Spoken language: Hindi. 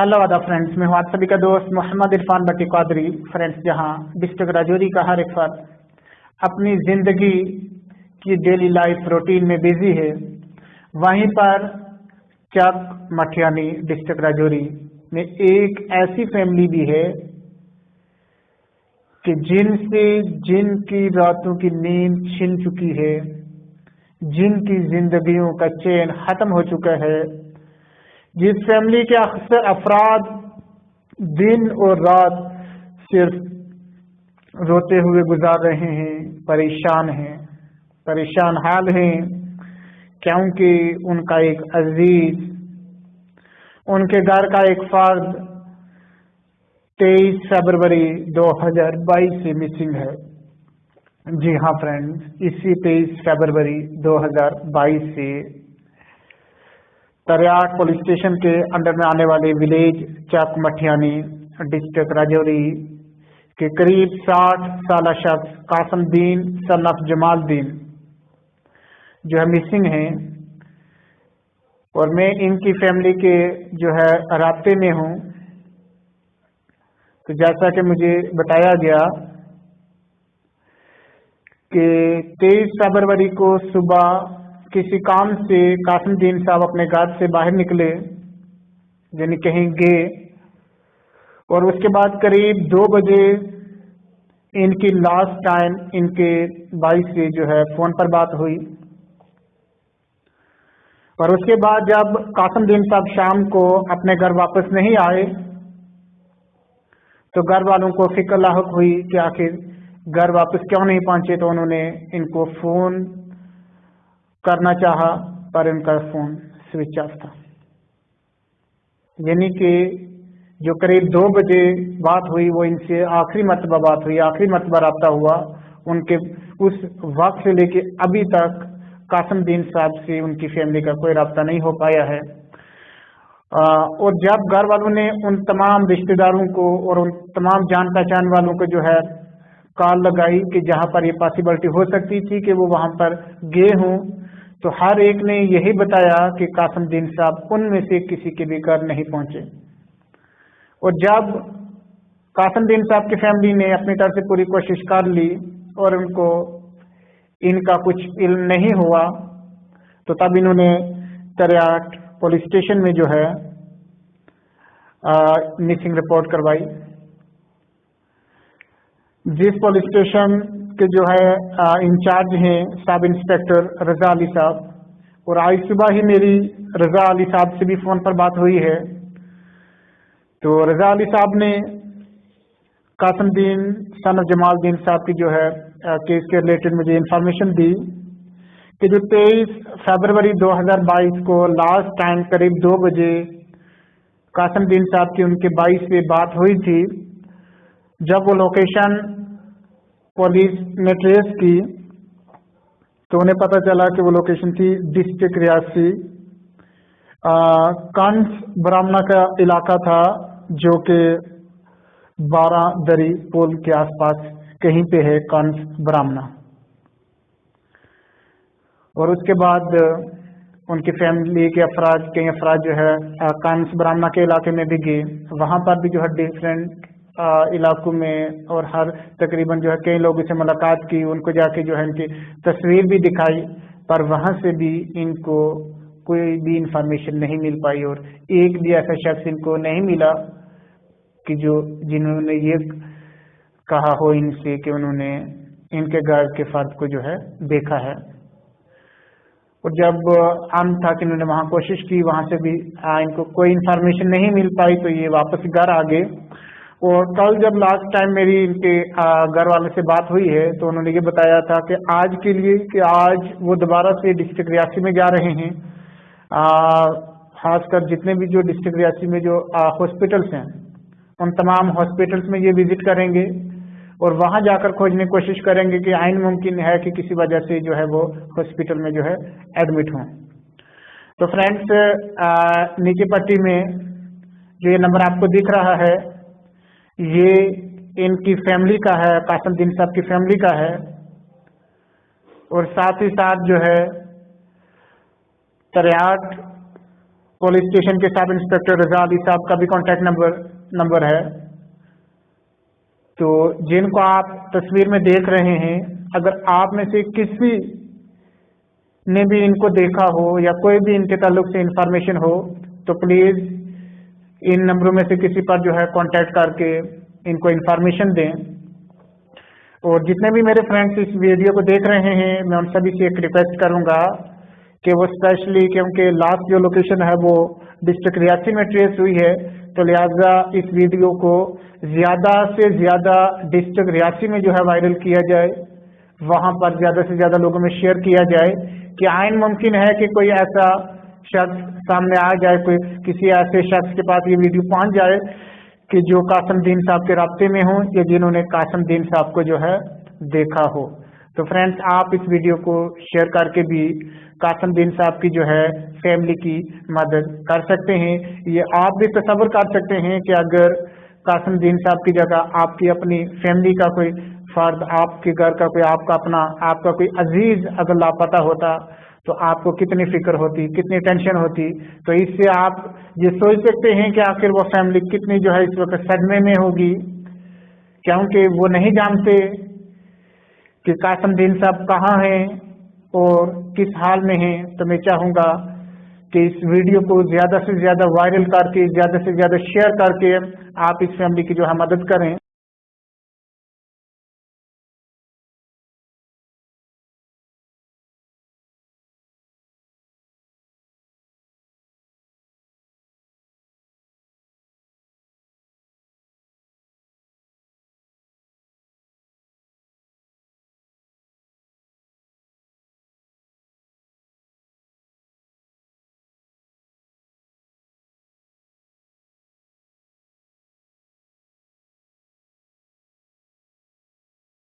हेलो अदा फ्रेंड्स मैं हूँ आप सभी का दोस्त मोहम्मद इरफान बटी कादरी। फ्रेंड्स जहाँ डिस्ट्रिक्ट राजौरी का हर एक फर्द अपनी ज़िंदगी की डेली लाइफ रूटीन में बिज़ी है, वहीं पर चक मठियानी डिस्ट्रिक्ट राजौरी में एक ऐसी फैमिली भी है कि जिनसे, जिनकी रातों की नींद छिन चुकी है, जिनकी जिंदगियों का चैन खत्म हो चुका है जिस फैमिली के अक्सर अफराद दिन और रात सिर्फ़ रोते हुए गुजार रहे हैं, परेशान हैं, परेशान हाल हैं, क्योंकि उनका एक अज़ीज़, उनके घर का एक फर्द तेईस फरवरी 2022 से मिसिंग है। जी हाँ फ्रेंड्स इसी तेईस फरवरी 2022 से तरियाट पुलिस स्टेशन के अंडर में आने वाले विलेज चक मठियानी डिस्ट्रिक्ट राजौरी के करीब 60 साल शख्स कासमदीन सन ऑफ़ जमालदीन जो है मिसिंग हैं और मैं इनकी फैमिली के जो है रबते में हूँ। तो जैसा कि मुझे बताया गया कि तेईस फरवरी को सुबह किसी काम से कासिमदीन साहब अपने घर से बाहर निकले, यानी कहीं गए, और उसके बाद करीब दो बजे इनकी लास्ट टाइम इनके भाई से जो है फ़ोन पर बात हुई। और उसके बाद जब कासिमदीन साहब शाम को अपने घर वापस नहीं आए तो घर वालों को फ़िक्र लाक हुई कि आखिर घर वापस क्यों नहीं पहुँचे तो उन्होंने इनको फ़ोन करना चाहा पर इनका फ़ोन स्विच ऑफ़ था। यानी कि जो करीब दो बजे बात हुई वो इनसे आखिरी मरतबा बात हुई आखिरी मरतबा रबता हुआ। उनके उस वक्त से लेके अभी तक कासमदीन साहब से उनकी फैमिली का कोई रबता नहीं हो पाया है। आ, और जब घर वालों ने उन तमाम रिश्तेदारों को और उन तमाम जान पहचान वालों को जो है कॉल लगाई कि जहाँ पर ये पॉसिबिलिटी हो सकती थी कि वो वहाँ पर गए हों तो हर एक ने यही बताया कि कासम कासमदीन साहब उनमें से किसी के भी घर नहीं पहुँचे। और जब कासमदीन साहब की फैमिली ने अपनी तरफ़ से पूरी कोशिश कर ली और उनको इनका कुछ इल्म नहीं हुआ तो तब इन्होंने तरियाट पुलिस स्टेशन में जो है मिसिंग रिपोर्ट करवाई। जिस पुलिस स्टेशन के जो है इंचार्ज हैं सब इंस्पेक्टर रजा अली साहब। और आज सुबह ही मेरी रजा अली साहब से भी फ़ोन पर बात हुई है। तो रजा अली साहब ने कासमदीन, सन जमालदीन साहब की जो है केस के रिलेटेड मुझे इंफॉर्मेशन दी कि जो 23 फरवरी 2022 को लास्ट टाइम करीब दो बजे कासमदीन साहब की उनके बाईस से बात हुई थी, जब वो लोकेशन पुलिस ने ट्रेस की तो उन्हें पता चला कि वो लोकेशन थी डिस्ट्रिक्ट रियासी। कंस ब्राह्मणा का इलाका था, जो कि बारह दरी पुल के आसपास कहीं पे है कंस ब्राह्मणा। और उसके बाद उनकी फैमिली के अफराज, कई अफराज जो है कंस ब्राह्मणा के इलाके में भी गए। वहाँ पर भी जो है डिफरेंट इलाकों में और हर तकरीबन जो है कई लोगों से मुलाकात की उनको जाके जो है इनकी तस्वीर भी दिखाई पर वहाँ से भी इनको कोई भी इंफॉर्मेशन नहीं मिल पाई और एक भी ऐसा शख्स इनको नहीं मिला कि जो जिन्होंने ये कहा हो इनसे कि उन्होंने इनके घर के फर्द को जो है देखा है। और जब आम था कि इन्होंने वहाँ कोशिश की वहाँ से भी आ, इनको कोई इन्फॉर्मेशन नहीं मिल पाई तो ये वापस घर आ गए। और कल जब लास्ट टाइम मेरी इनके घर वाले से बात हुई है तो उन्होंने ये बताया था कि आज के लिए कि आज वो दोबारा से डिस्ट्रिक्ट रियासी में जा रहे हैं। खासकर जितने भी जो डिस्ट्रिक्ट रियासी में जो हॉस्पिटल्स हैं, उन तमाम हॉस्पिटल्स में ये विज़िट करेंगे और वहाँ जाकर खोजने की कोशिश करेंगे कि आइन मुमकिन है कि किसी वजह से जो है वो हॉस्पिटल में जो है एडमिट हों। तो फ्रेंड्स नीचे पट्टी में जो ये नंबर आपको दिख रहा है ये इनकी फैमिली का है कासमदीन साहब की फैमिली का है। और साथ ही साथ जो है तरियाट पुलिस स्टेशन के सब इंस्पेक्टर रजा अली साहब का भी कॉन्टैक्ट नंबर नंबर है। तो जिनको आप तस्वीर में देख रहे हैं, अगर आप में से किसी ने भी इनको देखा हो या कोई भी इनके ताल्लुक से इंफॉर्मेशन हो तो प्लीज़ इन नंबरों में से किसी पर जो है कांटेक्ट करके इनको इन्फॉर्मेशन दें। और जितने भी मेरे फ्रेंड्स इस वीडियो को देख रहे हैं, मैं उन सभी से एक रिक्वेस्ट करूँगा कि वो स्पेशली क्योंकि लास्ट जो लोकेशन है वो डिस्ट्रिक्ट रियासी में ट्रेस हुई है तो लिहाजा इस वीडियो को ज़्यादा से ज़्यादा डिस्ट्रिक्ट रियासी में जो है वायरल किया जाए, वहाँ पर ज़्यादा से ज़्यादा लोगों में शेयर किया जाए कि आयन मुमकिन है कि कोई ऐसा शख्स सामने आ जाए कोई किसी ऐसे शख्स के पास ये वीडियो पहुँच जाए कि जो कासमदीन साहब के रबते में हो या जिन्होंने कासमदीन साहब को जो है देखा हो। तो फ्रेंड्स आप इस वीडियो को शेयर करके भी कासमदीन साहब की जो है फैमिली की मदद कर सकते हैं। ये आप भी तस्वर कर सकते हैं कि अगर कासमदीन साहब की जगह आपकी अपनी फैमिली का कोई फर्द, आपके घर का कोई, आपका अपना, आपका कोई अज़ीज़ अगर लापता होता तो आपको कितनी फ़िक्र होती, कितनी टेंशन होती? तो इससे आप ये सोच सकते हैं कि आखिर वो फैमिली कितनी जो है इस वक्त सदमे में होगी। क्योंकि वो नहीं जानते कि कासमदीन साहब कहाँ हैं और किस हाल में हैं। तो मैं चाहूँगा कि इस वीडियो को ज़्यादा से ज़्यादा वायरल करके, ज़्यादा से ज़्यादा शेयर करके आप इस फैमिली की जो है मदद करें।